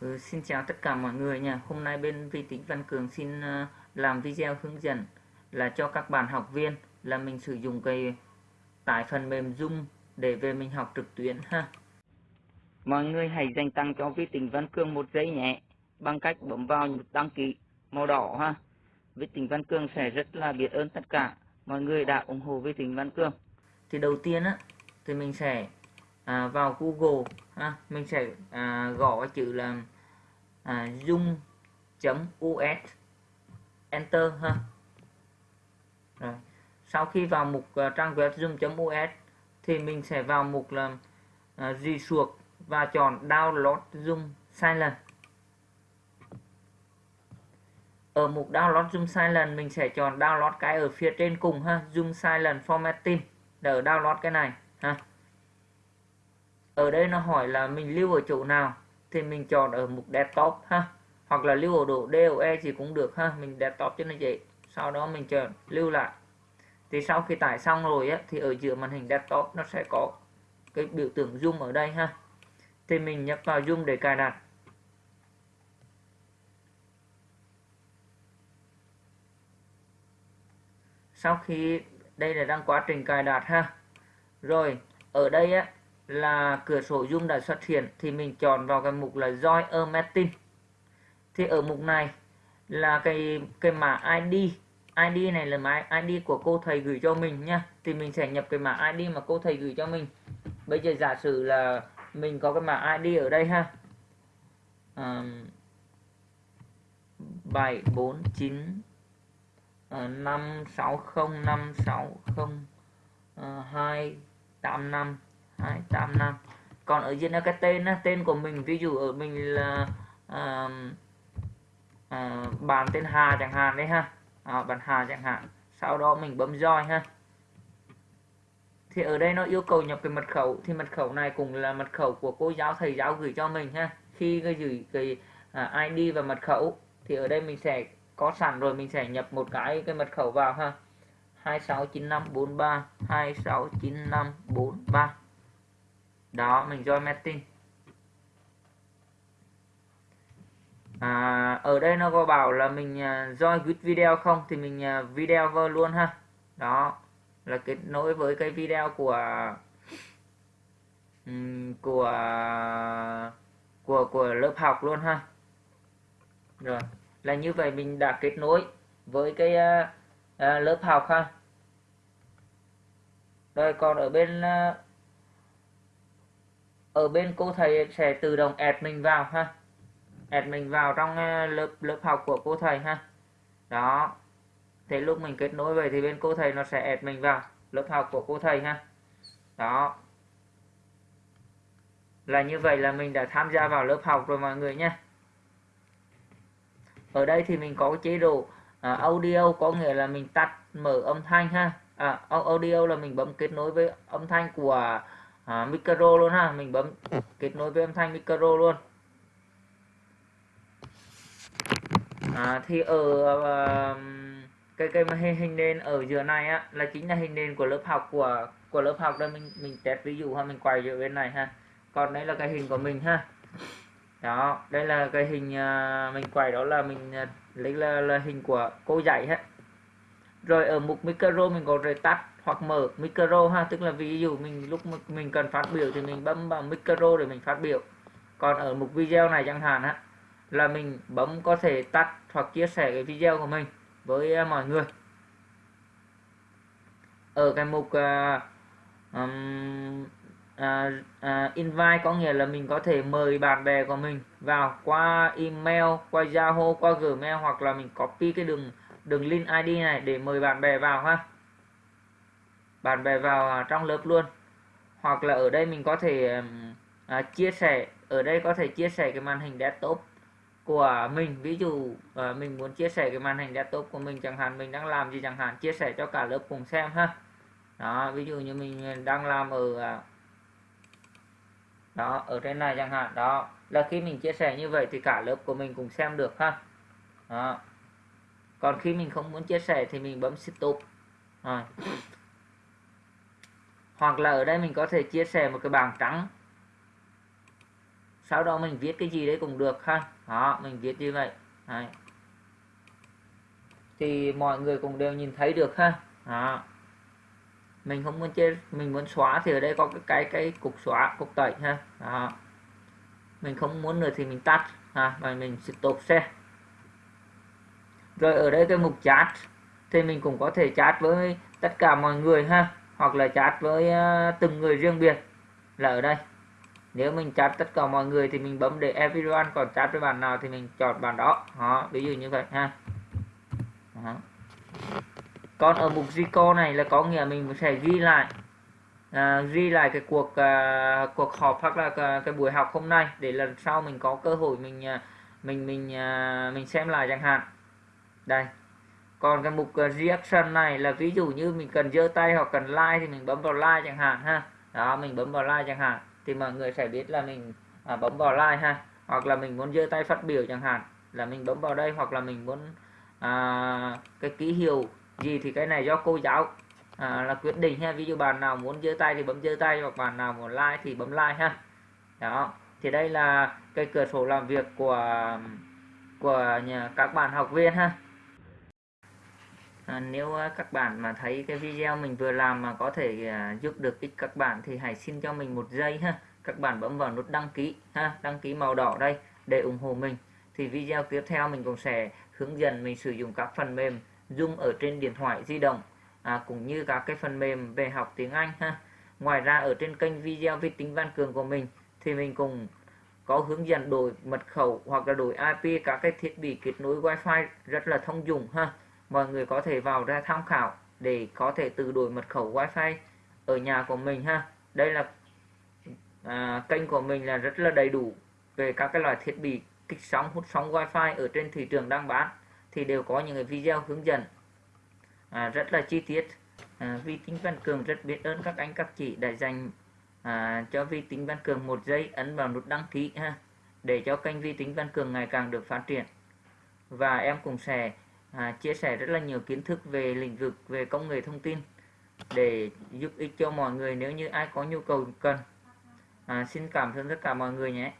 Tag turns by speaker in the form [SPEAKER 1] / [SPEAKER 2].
[SPEAKER 1] Ừ, xin chào tất cả mọi người nha. Hôm nay bên vi tính Văn Cường xin uh, làm video hướng dẫn là cho các bạn học viên là mình sử dụng cái tải phần mềm Zoom để về mình học trực tuyến ha. Mọi người hãy dành tăng cho vi tính Văn Cường một giây nhé bằng cách bấm vào nút đăng ký màu đỏ ha. Vi tính Văn Cường sẽ rất là biết ơn tất cả mọi người đã ủng hộ vi tính Văn Cường. Thì đầu tiên á thì mình sẽ à, vào Google ha mình sẽ à, gõ chữ là à, zoom.us enter ha. Rồi sau khi vào mục uh, trang web zoom.us thì mình sẽ vào mục là uh, gì suộc và chọn download zoom silent. Ở mục download zoom silent mình sẽ chọn download cái ở phía trên cùng ha zoom silent formatting. Để download cái này ha ở đây nó hỏi là mình lưu ở chỗ nào thì mình chọn ở mục desktop ha. Hoặc là lưu ở độ DOE gì cũng được ha, mình desktop cho nó dễ. Sau đó mình chọn lưu lại. Thì sau khi tải xong rồi á, thì ở giữa màn hình desktop nó sẽ có cái biểu tượng zoom ở đây ha. Thì mình nhấp vào zoom để cài đặt. Sau khi đây là đang quá trình cài đặt ha. Rồi, ở đây á là cửa sổ dung đã xuất hiện thì mình chọn vào cái mục là join a meeting. Thì ở mục này là cái cái mã ID ID này là mã ID của cô thầy gửi cho mình nha thì mình sẽ nhập cái mã ID mà cô thầy gửi cho mình. Bây giờ giả sử là mình có cái mã ID ở đây ha. Bảy, bốn, chín ờ, năm, sáu, không, năm, sáu, không ờ, hai, tám, năm. Đấy, năm. Còn ở dưới là cái tên tên của mình ví dụ ở mình là uh, uh, bàn tên Hà chẳng hạn đấy ha. À, bàn Hà chẳng hạn. Sau đó mình bấm roi ha. Thì ở đây nó yêu cầu nhập cái mật khẩu thì mật khẩu này cũng là mật khẩu của cô giáo thầy giáo gửi cho mình ha. Khi cái gửi cái à, uh, ID và mật khẩu thì ở đây mình sẽ có sẵn rồi mình sẽ nhập một cái cái mật khẩu vào ha. 269543 269543 đó mình join meeting à, ở đây nó có bảo là mình à, join with video không? Thì mình à, video vào luôn ha. Đó là kết nối với cái video của ừ, của của của lớp học luôn ha. Rồi là như vậy mình đã kết nối với cái uh, uh, lớp học ha. Rồi còn ở bên uh, ở bên cô thầy sẽ tự động add mình vào ha. Add mình vào trong ờ, lớp lớp học của cô thầy ha. Đó. Thế lúc mình kết nối về thì bên cô thầy nó sẽ add mình vào lớp học của cô thầy ha. Đó. Là như vậy là mình đã tham gia vào lớp học rồi mọi người nhé. Ở đây thì mình có chế độ à, audio có nghĩa là mình tắt mở âm thanh ha. À, audio là mình bấm kết nối với âm thanh của à, micro luôn ha mình bấm kết nối với âm thanh micro luôn. À, thì ở uh, cái cái hình, hình nền ở giữa này á là chính là hình nền của lớp học của của lớp học đây. Mình mình test ví dụ ha mình quay ở bên này ha. Còn đây là cái hình của mình ha. Đó đây là cái hình uh, mình quay đó là mình uh, lấy là, là hình của cô dạy hết rồi ở mục micro mình có thể tắt hoặc mở micro ha tức là ví dụ mình lúc mình cần phát biểu thì mình bấm vào micro để mình phát biểu. Còn ở mục video này chẳng hạn á là mình bấm có thể tắt hoặc chia sẻ cái video của mình với à, mọi người. Ở cái mục uh, um, uh, uh, invite có nghĩa là mình có thể mời bạn bè của mình vào qua email qua Yahoo qua Gmail hoặc là mình copy cái đường đường link ID này để mời bạn bè vào ha bạn bè vào à, trong lớp luôn. Hoặc là ở đây mình có thể à, chia sẻ ở đây có thể chia sẻ cái màn hình desktop của mình. Ví dụ à, mình muốn chia sẻ cái màn hình desktop của mình chẳng hạn mình đang làm gì chẳng hạn chia sẻ cho cả lớp cùng xem ha. Đó ví dụ như mình đang làm ở à, đó ở trên này chẳng hạn. Đó là khi mình chia sẻ như vậy thì cả lớp của mình cùng xem được ha. Đó. còn khi mình không muốn chia sẻ thì mình bấm stop. Rồi hoặc là ở đây mình có thể chia sẻ một cái bảng trắng. Sau đó mình viết cái gì đấy cũng được ha. Đó, mình viết như vậy. Đấy. thì mọi người cũng đều nhìn thấy được ha. Đó. Mình không muốn chia mình muốn xóa thì ở đây có cái cái cái cục xóa, cục tẩy ha. Đó. Mình không muốn nữa thì mình tắt ha, và mình stop xe. Rồi ở đây cái mục chat thì mình cũng có thể chat với tất cả mọi người ha hoặc là chat với ờ, từng người riêng biệt là ở đây. Nếu mình chat tất cả mọi người thì mình bấm để everyone còn chat với bạn nào thì mình chọn bạn đó. Đó ví dụ như vậy ha. Đó. còn ở mục Zico này là có nghĩa mình sẽ ghi lại à, ghi lại cái cuộc à, cuộc họp hoặc là cái, cái buổi học hôm nay để lần sau mình có cơ hội mình mình mình à, mình xem lại chẳng hạn. Đây còn cái mục ờ, reaction này là ví dụ như mình cần giơ tay hoặc cần like thì mình bấm vào like chẳng hạn ha. Đó mình bấm vào like chẳng hạn thì mọi người sẽ biết là mình à, bấm vào like ha. Hoặc là mình muốn giơ tay phát biểu chẳng hạn là mình bấm vào đây. Hoặc là mình muốn à, cái ký hiệu gì thì cái này do cô giáo à, là quyết định ha. Ví dụ bạn nào muốn giơ tay thì bấm giơ tay hoặc bạn nào muốn like thì bấm like ha. Đó thì đây là cái cửa sổ làm việc của của nhà các bạn học viên ha à, nếu các bạn mà thấy cái video mình vừa làm mà có thể à, giúp được ích các bạn thì hãy xin cho mình một giây ha. Các bạn bấm vào nút đăng ký ha đăng ký màu đỏ đây để ủng hộ mình. Thì video tiếp theo mình cũng sẽ hướng dẫn mình sử dụng các phần mềm Zoom ở trên điện thoại di động à, cũng như các cái phần mềm về học tiếng Anh ha. Ngoài ra ở trên kênh video vi tính văn cường của mình thì mình cùng có hướng dẫn đổi mật khẩu hoặc là đổi IP các cái thiết bị kết nối Wi-Fi rất là thông dụng ha mọi người có thể vào ra tham khảo để có thể tự đổi mật khẩu wifi ở nhà của mình ha. Đây là à, kênh của mình là rất là đầy đủ về các cái loại thiết bị kích sóng hút sóng wifi ở trên thị trường đang bán thì đều có những cái video hướng dẫn. À, rất là chi tiết. À, vi tính văn cường rất biết ơn các anh các chị đã dành à, cho vi tính văn cường một giây ấn vào nút đăng ký ha để cho kênh vi tính văn cường ngày càng được phát triển. Và em cũng sẽ à, chia sẻ rất là nhiều kiến thức về lĩnh vực về công nghệ thông tin để giúp ích cho mọi người nếu như ai có nhu cầu cần. À, xin cảm ơn tất cả mọi người nhé.